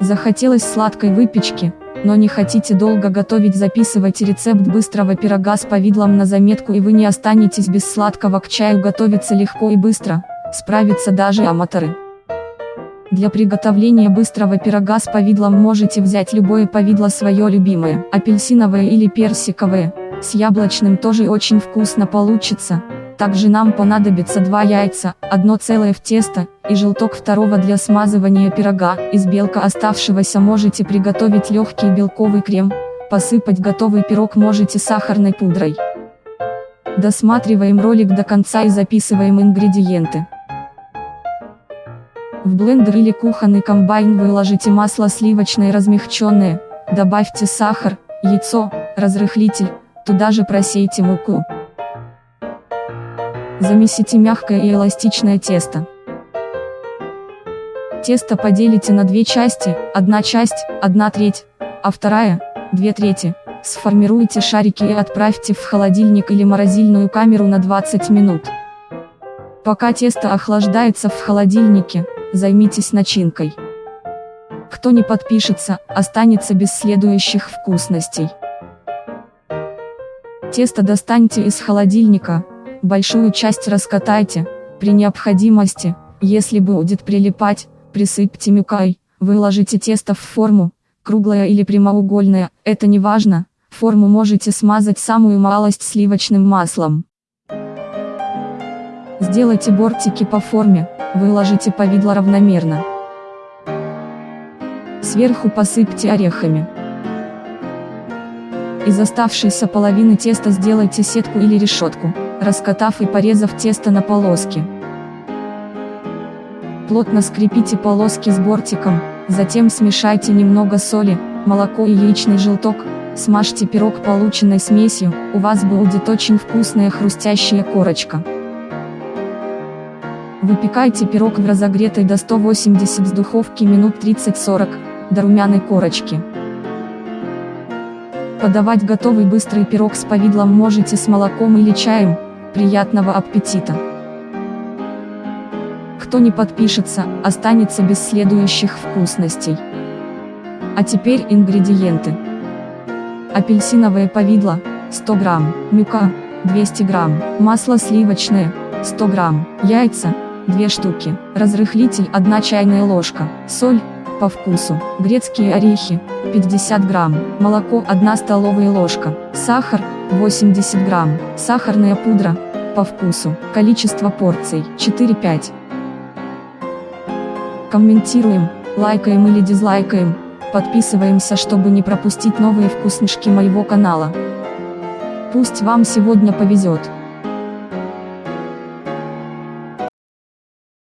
Захотелось сладкой выпечки, но не хотите долго готовить записывайте рецепт быстрого пирога с повидлом на заметку и вы не останетесь без сладкого. К чаю готовится легко и быстро, справятся даже аматоры. Для приготовления быстрого пирога с повидлом можете взять любое повидло свое любимое, апельсиновое или персиковое, с яблочным тоже очень вкусно получится, также нам понадобится 2 яйца, одно целое в тесто, и желток второго для смазывания пирога. Из белка оставшегося можете приготовить легкий белковый крем, посыпать готовый пирог можете сахарной пудрой. Досматриваем ролик до конца и записываем ингредиенты. В блендер или кухонный комбайн выложите масло сливочное размягченное, добавьте сахар, яйцо, разрыхлитель, туда же просейте муку. Замесите мягкое и эластичное тесто. Тесто поделите на две части, одна часть, одна треть, а вторая, две трети. Сформируйте шарики и отправьте в холодильник или морозильную камеру на 20 минут. Пока тесто охлаждается в холодильнике, займитесь начинкой. Кто не подпишется, останется без следующих вкусностей. Тесто достаньте из холодильника, большую часть раскатайте, при необходимости, если будет прилипать, присыпьте мюкой, выложите тесто в форму, круглая или прямоугольная, это не важно, форму можете смазать самую малость сливочным маслом. Сделайте бортики по форме, выложите повидло равномерно. Сверху посыпьте орехами. Из оставшейся половины теста сделайте сетку или решетку раскатав и порезав тесто на полоски. Плотно скрепите полоски с бортиком, затем смешайте немного соли, молоко и яичный желток, смажьте пирог полученной смесью, у вас будет очень вкусная хрустящая корочка. Выпекайте пирог в разогретой до 180 с духовки минут 30-40, до румяной корочки. Подавать готовый быстрый пирог с повидлом можете с молоком или чаем, Приятного аппетита! Кто не подпишется, останется без следующих вкусностей. А теперь ингредиенты. Апельсиновое повидло, 100 грамм, мука, 200 грамм, масло сливочное, 100 грамм, яйца, 2 штуки, разрыхлитель 1 чайная ложка, соль, по вкусу, грецкие орехи, 50 грамм, молоко 1 столовая ложка, сахар, 80 грамм, сахарная пудра, по вкусу, количество порций, 4-5. Комментируем, лайкаем или дизлайкаем, подписываемся, чтобы не пропустить новые вкуснышки моего канала. Пусть вам сегодня повезет.